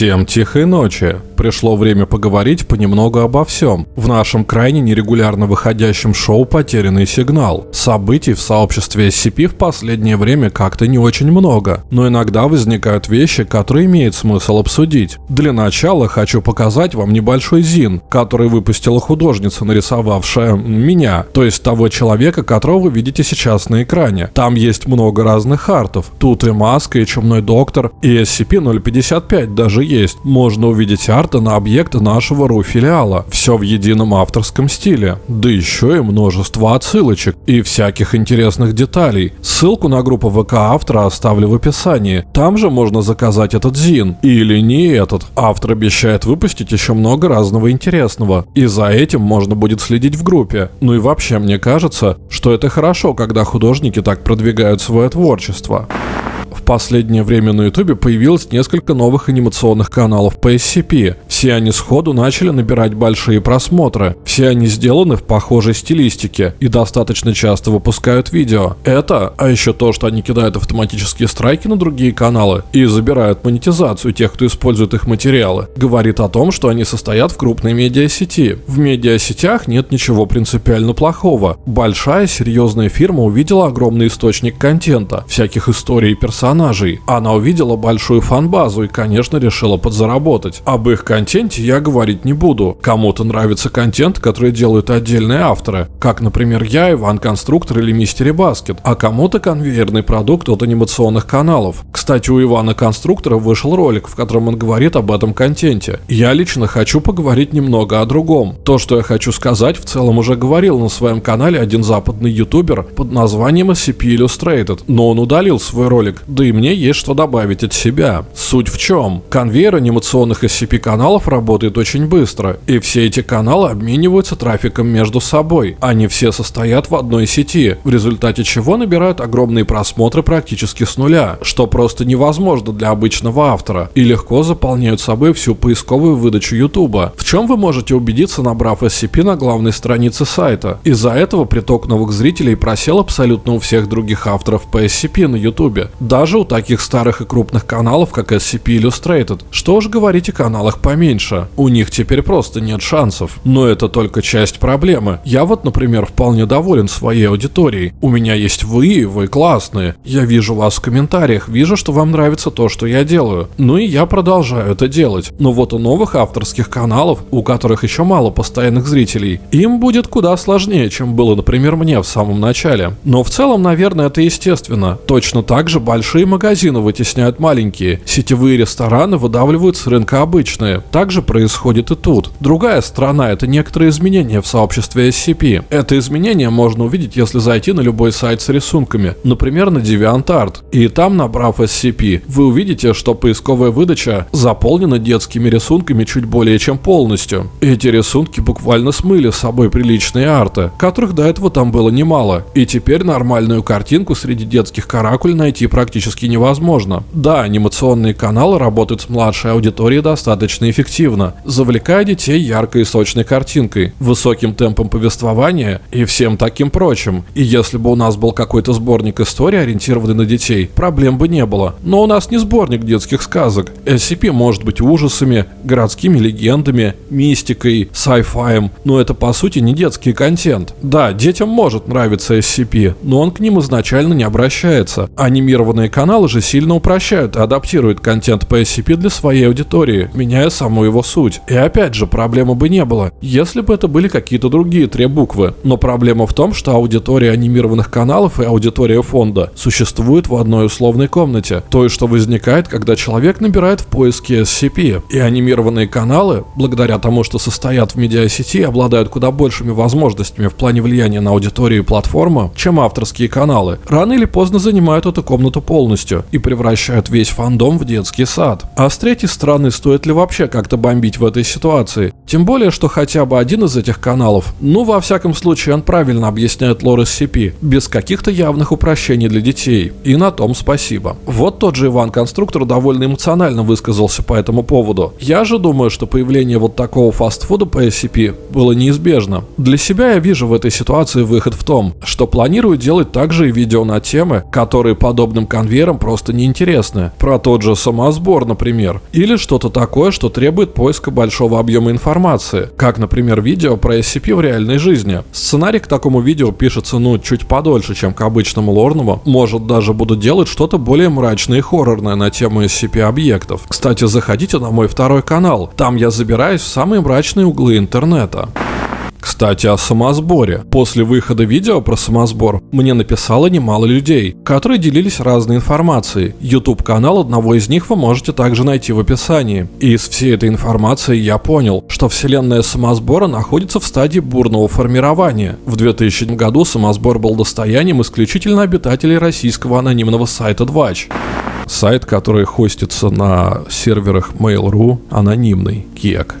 Всем тихой ночи. Пришло время поговорить понемногу обо всем. В нашем крайне нерегулярно выходящем шоу «Потерянный сигнал». Событий в сообществе SCP в последнее время как-то не очень много, но иногда возникают вещи, которые имеет смысл обсудить. Для начала хочу показать вам небольшой зин, который выпустила художница, нарисовавшая меня, то есть того человека, которого вы видите сейчас на экране. Там есть много разных артов. Тут и маска, и чумной доктор, и SCP-055 даже есть. Можно увидеть арт карта на объекты нашего РУ-филиала. Все в едином авторском стиле. Да еще и множество отсылочек и всяких интересных деталей. Ссылку на группу ВК автора оставлю в описании. Там же можно заказать этот зин. Или не этот. Автор обещает выпустить еще много разного интересного. И за этим можно будет следить в группе. Ну и вообще мне кажется, что это хорошо, когда художники так продвигают свое творчество последнее время на ютубе появилось несколько новых анимационных каналов по SCP. Все они сходу начали набирать большие просмотры. Все они сделаны в похожей стилистике и достаточно часто выпускают видео. Это, а еще то, что они кидают автоматические страйки на другие каналы и забирают монетизацию тех, кто использует их материалы, говорит о том, что они состоят в крупной медиасети. В медиасетях нет ничего принципиально плохого. Большая серьезная фирма увидела огромный источник контента, всяких историй и персонажей, персонажей. Она увидела большую фан-базу и, конечно, решила подзаработать. Об их контенте я говорить не буду. Кому-то нравится контент, который делают отдельные авторы, как, например, я, Иван Конструктор или Мистери Баскет, а кому-то конвейерный продукт от анимационных каналов. Кстати, у Ивана Конструктора вышел ролик, в котором он говорит об этом контенте. Я лично хочу поговорить немного о другом. То, что я хочу сказать, в целом уже говорил на своем канале один западный ютубер под названием SCP Illustrated, но он удалил свой ролик, да и и мне есть что добавить от себя. Суть в чем? Конвейер анимационных SCP-каналов работает очень быстро, и все эти каналы обмениваются трафиком между собой. Они все состоят в одной сети, в результате чего набирают огромные просмотры практически с нуля, что просто невозможно для обычного автора, и легко заполняют собой всю поисковую выдачу YouTube. В чем вы можете убедиться, набрав SCP на главной странице сайта? Из-за этого приток новых зрителей просел абсолютно у всех других авторов по SCP на YouTube. Даже у таких старых и крупных каналов, как SCP Illustrated. Что уж говорить о каналах поменьше. У них теперь просто нет шансов. Но это только часть проблемы. Я вот, например, вполне доволен своей аудиторией. У меня есть вы, вы классные. Я вижу вас в комментариях, вижу, что вам нравится то, что я делаю. Ну и я продолжаю это делать. Но вот у новых авторских каналов, у которых еще мало постоянных зрителей, им будет куда сложнее, чем было, например, мне в самом начале. Но в целом, наверное, это естественно. Точно так же большие магазины вытесняют маленькие, сетевые рестораны выдавливают с рынка обычные. Так же происходит и тут. Другая сторона – это некоторые изменения в сообществе SCP. Это изменение можно увидеть, если зайти на любой сайт с рисунками, например, на DeviantArt. И там, набрав SCP, вы увидите, что поисковая выдача заполнена детскими рисунками чуть более чем полностью. Эти рисунки буквально смыли с собой приличные арты, которых до этого там было немало. И теперь нормальную картинку среди детских каракуль найти практически практически невозможно. Да, анимационные каналы работают с младшей аудиторией достаточно эффективно, завлекая детей яркой и сочной картинкой, высоким темпом повествования и всем таким прочим. И если бы у нас был какой-то сборник истории, ориентированный на детей, проблем бы не было. Но у нас не сборник детских сказок. SCP может быть ужасами, городскими легендами, мистикой, sci-fi, но это по сути не детский контент. Да, детям может нравиться SCP, но он к ним изначально не обращается. Анимированные каналы же сильно упрощают и адаптируют контент по SCP для своей аудитории, меняя саму его суть. И опять же, проблемы бы не было, если бы это были какие-то другие три буквы. Но проблема в том, что аудитория анимированных каналов и аудитория фонда существуют в одной условной комнате. То, что возникает, когда человек набирает в поиске SCP. И анимированные каналы, благодаря тому, что состоят в медиасети, обладают куда большими возможностями в плане влияния на аудиторию и платформу, чем авторские каналы. Рано или поздно занимают эту комнату полностью полностью и превращают весь фандом в детский сад. А с третьей стороны, стоит ли вообще как-то бомбить в этой ситуации. Тем более, что хотя бы один из этих каналов, ну, во всяком случае, он правильно объясняет лор SCP, без каких-то явных упрощений для детей. И на том спасибо. Вот тот же Иван Конструктор довольно эмоционально высказался по этому поводу. Я же думаю, что появление вот такого фастфуда по SCP было неизбежно. Для себя я вижу в этой ситуации выход в том, что планирую делать также и видео на темы, которые подобным конвейерам просто неинтересны. Про тот же самосбор, например. Или что-то такое, что требует поиска большого объема информации. Как, например, видео про SCP в реальной жизни. Сценарий к такому видео пишется, ну, чуть подольше, чем к обычному лорному. Может, даже буду делать что-то более мрачное и хоррорное на тему SCP-объектов. Кстати, заходите на мой второй канал. Там я забираюсь в самые мрачные углы интернета. Кстати, о самосборе. После выхода видео про самосбор мне написало немало людей, которые делились разной информацией. YouTube канал одного из них вы можете также найти в описании. И из всей этой информации я понял, что вселенная самосбора находится в стадии бурного формирования. В 2000 году самосбор был достоянием исключительно обитателей российского анонимного сайта Двач. Сайт, который хостится на серверах Mail.ru, анонимный, кек.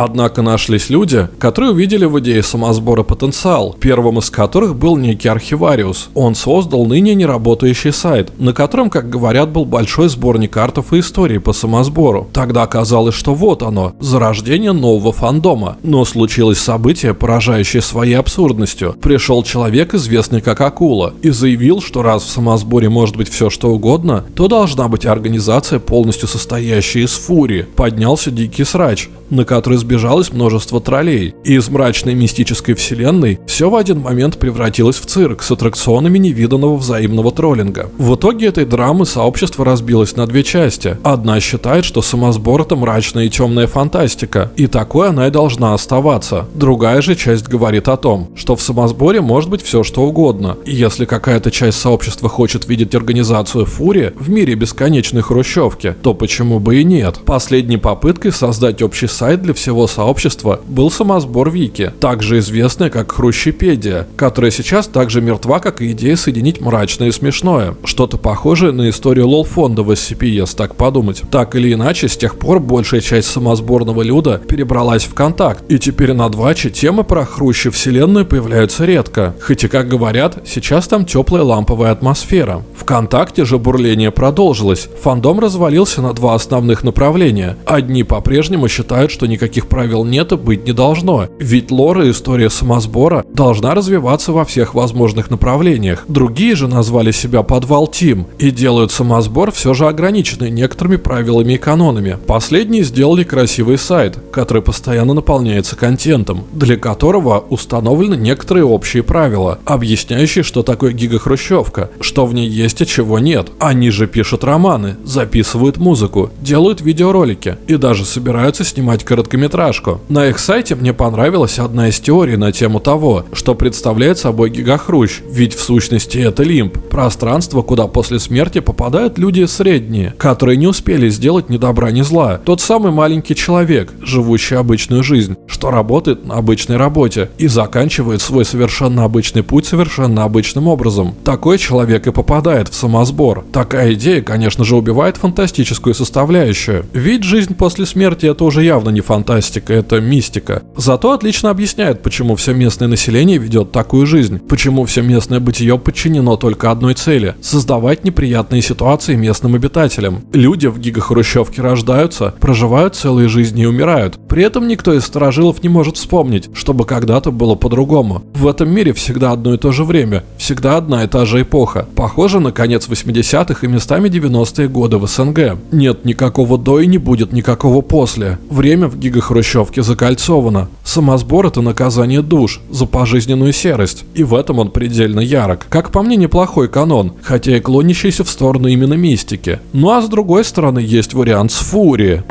Однако нашлись люди, которые увидели в идее самосбора потенциал, первым из которых был некий архивариус. Он создал ныне неработающий сайт, на котором, как говорят, был большой сборник артов и историй по самосбору. Тогда оказалось, что вот оно, зарождение нового фандома. Но случилось событие, поражающее своей абсурдностью. Пришел человек, известный как Акула, и заявил, что раз в самосборе может быть все что угодно, то должна быть организация, полностью состоящая из фурии. Поднялся дикий срач, на который сбежалось множество троллей, и из мрачной мистической вселенной все в один момент превратилось в цирк с аттракционами невиданного взаимного троллинга. В итоге этой драмы сообщество разбилось на две части. Одна считает, что самосбор это мрачная и темная фантастика, и такой она и должна оставаться. Другая же часть говорит о том, что в самосборе может быть все что угодно, и если какая-то часть сообщества хочет видеть организацию Фури в мире бесконечной хрущевки, то почему бы и нет? Последней попыткой создать общий сайт для всего сообщества был самосбор Вики, также известная как Хрущепедия, которая сейчас также мертва, как и идея соединить мрачное и смешное. Что-то похожее на историю лол-фонда в SCP, так подумать. Так или иначе, с тех пор большая часть самосборного люда перебралась в контакт, и теперь на Дваче темы про Хрущев вселенную появляются редко. Хотя, как говорят, сейчас там теплая ламповая атмосфера. Вконтакте же бурление продолжилось. Фандом развалился на два основных направления. Одни по-прежнему считают, что никаких правил нет и быть не должно. Ведь лора и история самосбора должна развиваться во всех возможных направлениях. Другие же назвали себя подвал Тим и делают самосбор все же ограниченный некоторыми правилами и канонами. Последние сделали красивый сайт, который постоянно наполняется контентом, для которого установлены некоторые общие правила, объясняющие, что такое гигахрущевка, что в ней есть и чего нет. Они же пишут романы, записывают музыку, делают видеоролики и даже собираются снимать короткометражку. На их сайте мне понравилась одна из теорий на тему того, что представляет собой гигахрущ, ведь в сущности это лимб, пространство, куда после смерти попадают люди средние, которые не успели сделать ни добра ни зла. Тот самый маленький человек, живущий обычную жизнь, что работает на обычной работе и заканчивает свой совершенно обычный путь совершенно обычным образом. Такой человек и попадает в самосбор. Такая идея, конечно же, убивает фантастическую составляющую. Ведь жизнь после смерти это уже явно не фантастика, это мистика. Зато отлично объясняет, почему все местное население ведет такую жизнь, почему все местное бытие подчинено только одной цели – создавать неприятные ситуации местным обитателям. Люди в гигахрущевке рождаются, проживают целые жизни и умирают. При этом никто из сторожилов не может вспомнить, чтобы когда-то было по-другому. В этом мире всегда одно и то же время, всегда одна и та же эпоха. Похоже на конец 80-х и местами 90-е годы в СНГ. Нет никакого до и не будет никакого после. Время в гигахрущевке закольцовано. Самосбор это наказание душ за пожизненную серость, и в этом он предельно ярок. Как по мне, неплохой канон, хотя и клонящийся в сторону именно мистики. Ну а с другой стороны есть вариант с Фури.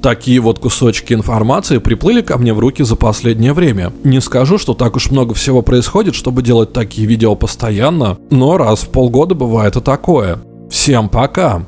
Такие вот кусочки информации приплыли ко мне в руки за последнее время. Не скажу, что так уж много всего происходит, чтобы делать такие видео постоянно, но раз в полгода бывает и такое. Всем пока!